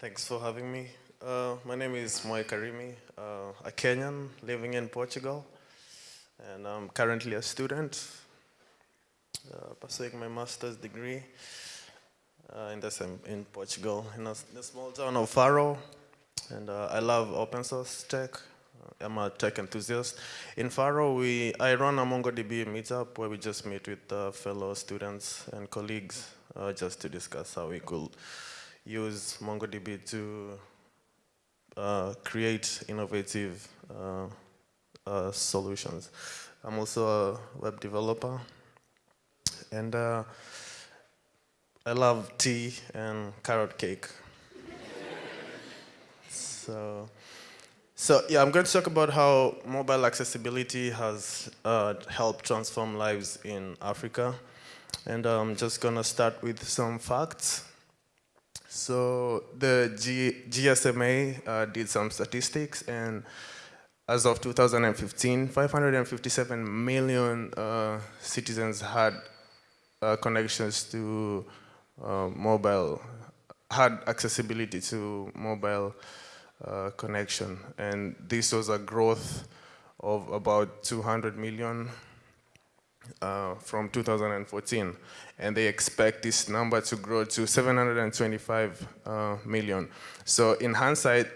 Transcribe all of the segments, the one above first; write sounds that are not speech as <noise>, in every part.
thanks for having me. Uh, my name is Moy Karimi, uh, a Kenyan living in Portugal, and I'm currently a student uh, pursuing my master's degree uh, in, the same, in Portugal, in a, in a small town of Faro, and uh, I love open source tech. Uh, I'm a tech enthusiast. In Faro, we, I run a MongoDB meetup where we just meet with fellow students and colleagues just to discuss how we could use MongoDB to uh, create innovative uh, uh, solutions. I'm also a web developer, and uh, I love tea and carrot cake. <laughs> so, so yeah, I'm going to talk about how mobile accessibility has uh, helped transform lives in Africa. And I'm just going to start with some facts. So the G GSMA uh, did some statistics and as of 2015, 557 million uh, citizens had uh, connections to uh, mobile, had accessibility to mobile uh, connection. And this was a growth of about 200 million uh, from 2014, and they expect this number to grow to 725 uh, million. So in hindsight,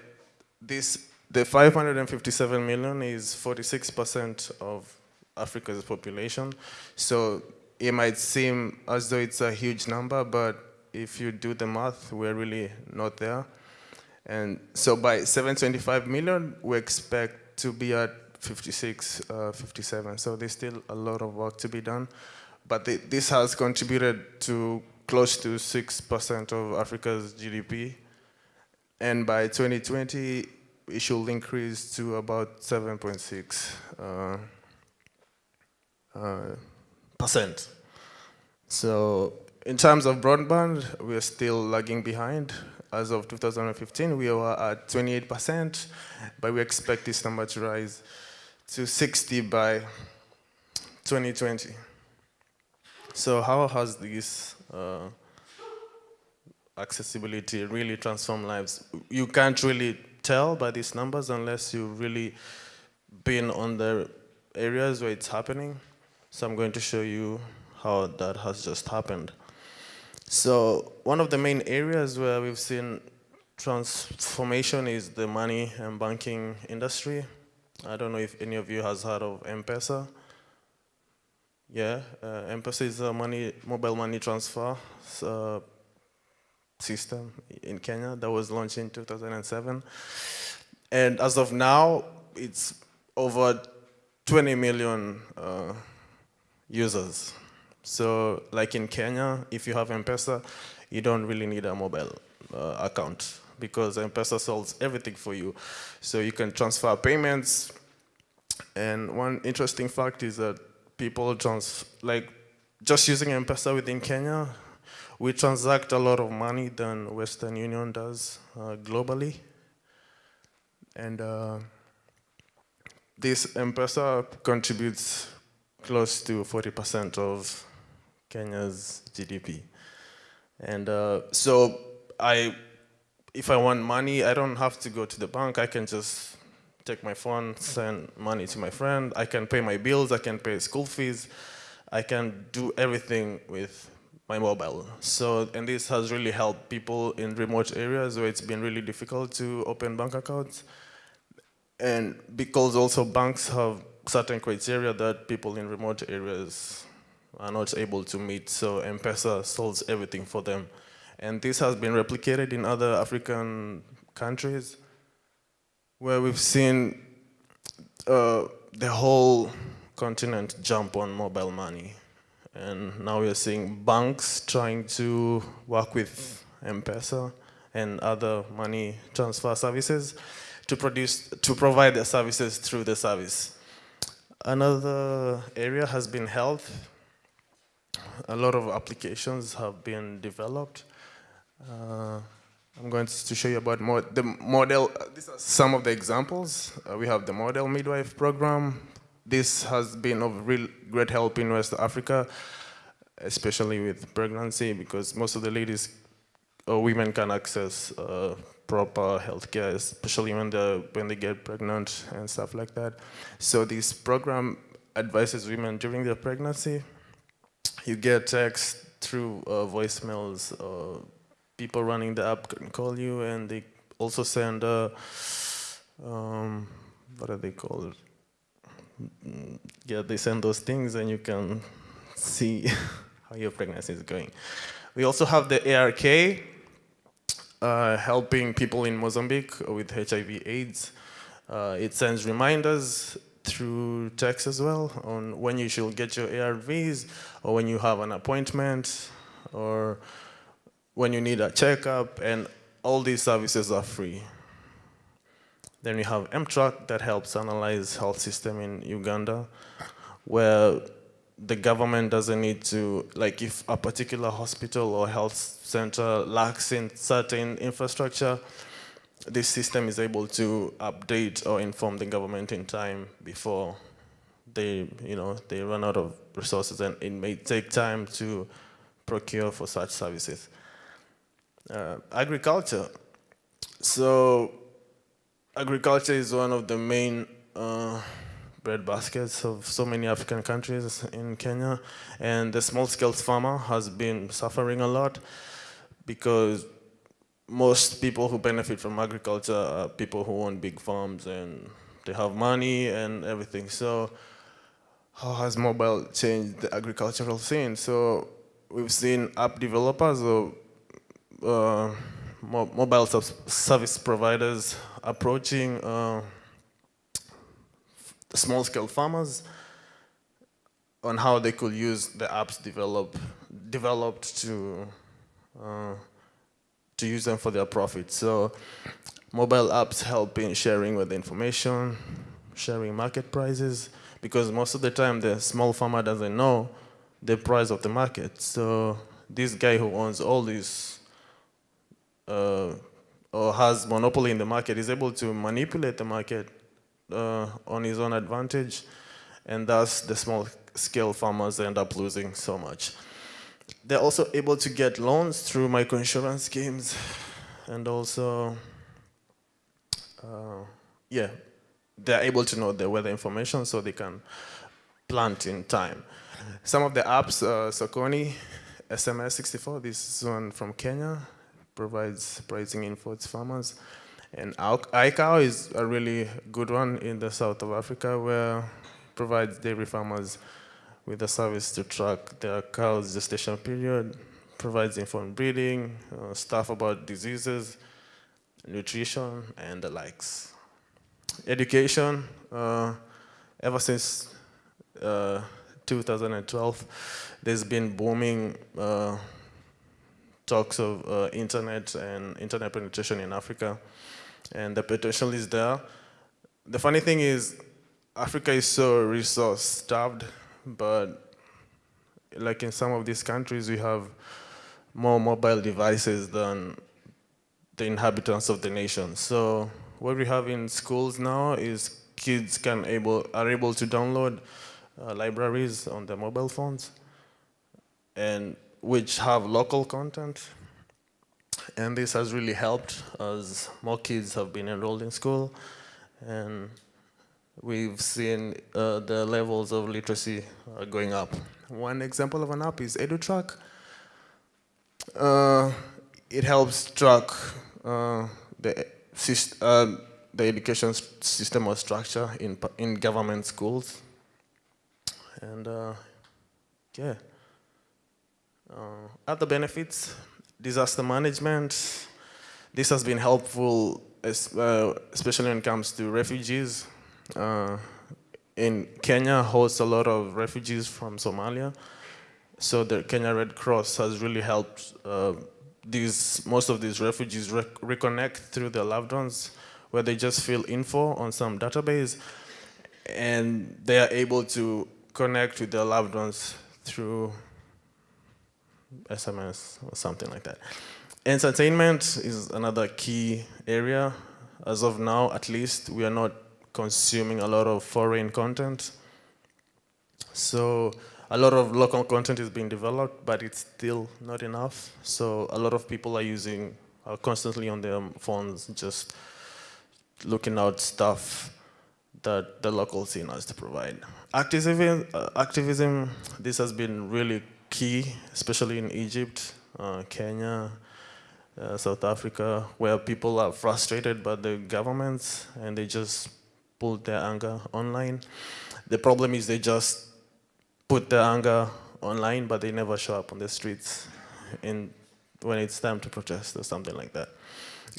this the 557 million is 46% of Africa's population. So it might seem as though it's a huge number, but if you do the math, we're really not there. And so by 725 million, we expect to be at 56, uh, 57. So there's still a lot of work to be done. But the, this has contributed to close to 6% of Africa's GDP. And by 2020, it should increase to about 7.6 uh, uh, percent. So in terms of broadband, we're still lagging behind. As of 2015, we were at 28%, but we expect this number to rise to 60 by 2020. So how has this uh, accessibility really transformed lives? You can't really tell by these numbers unless you've really been on the areas where it's happening. So I'm going to show you how that has just happened. So one of the main areas where we've seen transformation is the money and banking industry. I don't know if any of you has heard of M-Pesa. Yeah, uh, M-Pesa is a money, mobile money transfer uh, system in Kenya that was launched in 2007. And as of now, it's over 20 million uh, users. So like in Kenya, if you have M-Pesa, you don't really need a mobile uh, account because M-Pesa solves everything for you. So you can transfer payments. And one interesting fact is that people trans like just using M-Pesa within Kenya, we transact a lot of money than Western Union does uh, globally. And uh, this M-Pesa contributes close to 40% of Kenya's GDP. And uh, so I if I want money, I don't have to go to the bank. I can just take my phone, send money to my friend. I can pay my bills. I can pay school fees. I can do everything with my mobile. So, and this has really helped people in remote areas where it's been really difficult to open bank accounts. And because also banks have certain criteria that people in remote areas are not able to meet. So M-Pesa solves everything for them. And this has been replicated in other African countries where we've seen uh, the whole continent jump on mobile money. And now we're seeing banks trying to work with M-Pesa and other money transfer services to produce to provide the services through the service. Another area has been health. A lot of applications have been developed uh, I'm going to show you about more, the model. Uh, these are some of the examples. Uh, we have the Mobile Midwife program. This has been of real great help in West Africa, especially with pregnancy, because most of the ladies or women can access uh, proper healthcare, especially when they when they get pregnant and stuff like that. So this program advises women during their pregnancy. You get text through uh, voicemails. Uh, people running the app can call you, and they also send um, what are they called? Yeah, they send those things, and you can see <laughs> how your pregnancy is going. We also have the ARK, uh, helping people in Mozambique with HIV/AIDS. Uh, it sends reminders through text as well on when you should get your ARVs or when you have an appointment or when you need a checkup and all these services are free. Then we have mTrac that helps analyze health system in Uganda where the government doesn't need to, like if a particular hospital or health center lacks in certain infrastructure, this system is able to update or inform the government in time before they, you know, they run out of resources and it may take time to procure for such services. Uh, agriculture. So agriculture is one of the main uh, bread baskets of so many African countries in Kenya. And the small-scale farmer has been suffering a lot because most people who benefit from agriculture are people who own big farms and they have money and everything. So how has mobile changed the agricultural scene? So we've seen app developers or mo mobile service providers approaching uh, small-scale farmers on how they could use the apps develop, developed to uh, to use them for their profit. So mobile apps help in sharing with information, sharing market prices, because most of the time the small farmer doesn't know the price of the market. So this guy who owns all these uh, or has monopoly in the market is able to manipulate the market uh, on his own advantage, and thus the small scale farmers end up losing so much. They're also able to get loans through microinsurance schemes and also, uh, yeah, they're able to know the weather information so they can plant in time. Some of the apps, uh, Sokoni, SMS64, this is one from Kenya, provides pricing info to farmers. And iCow is a really good one in the south of Africa where it provides dairy farmers with a service to track their cow's gestation period, provides informed breeding, uh, stuff about diseases, nutrition, and the likes. Education, uh, ever since uh, 2012, there's been booming uh, talks of uh, internet and internet penetration in Africa, and the potential is there. The funny thing is, Africa is so resource starved but like in some of these countries, we have more mobile devices than the inhabitants of the nation. So what we have in schools now is kids can able are able to download uh, libraries on their mobile phones, and which have local content. And this has really helped as more kids have been enrolled in school, and we've seen uh, the levels of literacy uh, going up. One example of an app is EduTrac. Uh, it helps track uh, the, uh, the education system or structure in, in government schools. And uh, other benefits, disaster management. This has been helpful, especially when it comes to refugees uh, in Kenya hosts a lot of refugees from Somalia. So the Kenya Red Cross has really helped uh, these most of these refugees rec reconnect through their loved ones, where they just fill info on some database, and they are able to connect with their loved ones through SMS or something like that. Entertainment is another key area. As of now, at least, we are not consuming a lot of foreign content. So a lot of local content is being developed, but it's still not enough. So a lot of people are using, are constantly on their phones, just looking out stuff that the local scene has to provide. Activism, uh, activism, this has been really key, especially in Egypt, uh, Kenya, uh, South Africa, where people are frustrated by the governments and they just pull their anger online. The problem is they just put their anger online, but they never show up on the streets in, when it's time to protest or something like that.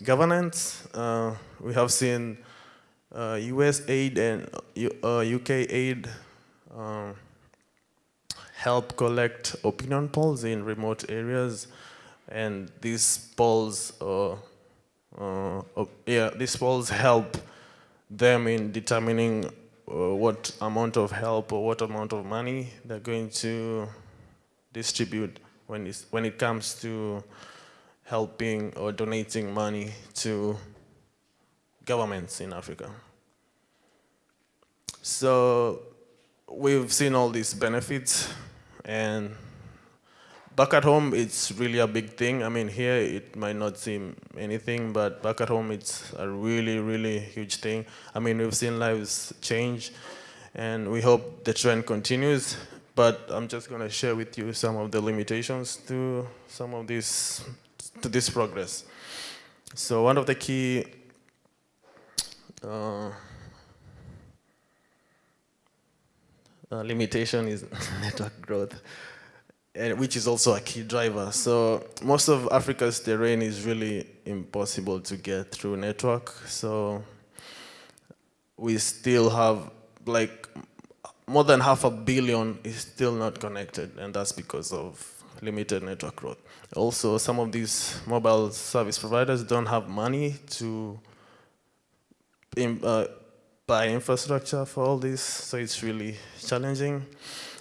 Governance, uh, we have seen uh, US aid and uh, UK aid um, help collect opinion polls in remote areas, and these polls, uh, uh, yeah, these polls help them in determining uh, what amount of help or what amount of money they're going to distribute when, when it comes to helping or donating money to governments in Africa. So we've seen all these benefits and back at home, it's really a big thing. I mean, here it might not seem anything, but back at home, it's a really, really huge thing. I mean, we've seen lives change, and we hope the trend continues. But I'm just going to share with you some of the limitations to some of this, to this progress. So one of the key uh, uh, limitation is <laughs> network growth and which is also a key driver. So most of Africa's terrain is really impossible to get through network. So we still have like more than half a billion is still not connected, and that's because of limited network growth. Also, some of these mobile service providers don't have money to uh, buy infrastructure for all this, so it's really challenging.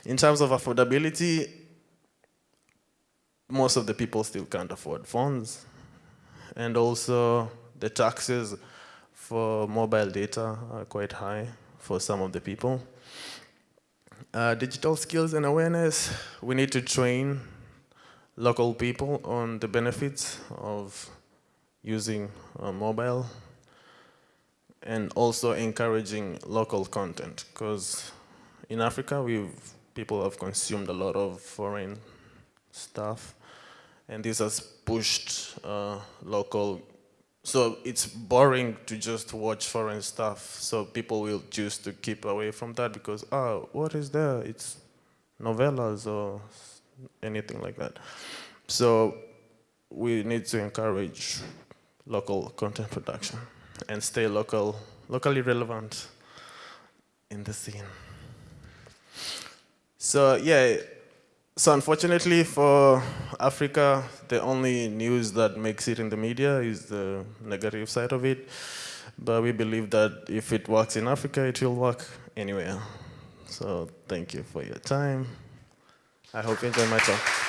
In terms of affordability, most of the people still can't afford phones. And also the taxes for mobile data are quite high for some of the people. Uh, digital skills and awareness, we need to train local people on the benefits of using uh, mobile and also encouraging local content because in Africa we've people have consumed a lot of foreign stuff. And this has pushed uh, local, so it's boring to just watch foreign stuff. So people will choose to keep away from that because, oh, what is there? It's novellas or anything like that. So we need to encourage local content production and stay local, locally relevant in the scene. So yeah, so unfortunately for Africa, the only news that makes it in the media is the negative side of it. But we believe that if it works in Africa, it will work anywhere. So thank you for your time. I hope you enjoy my talk.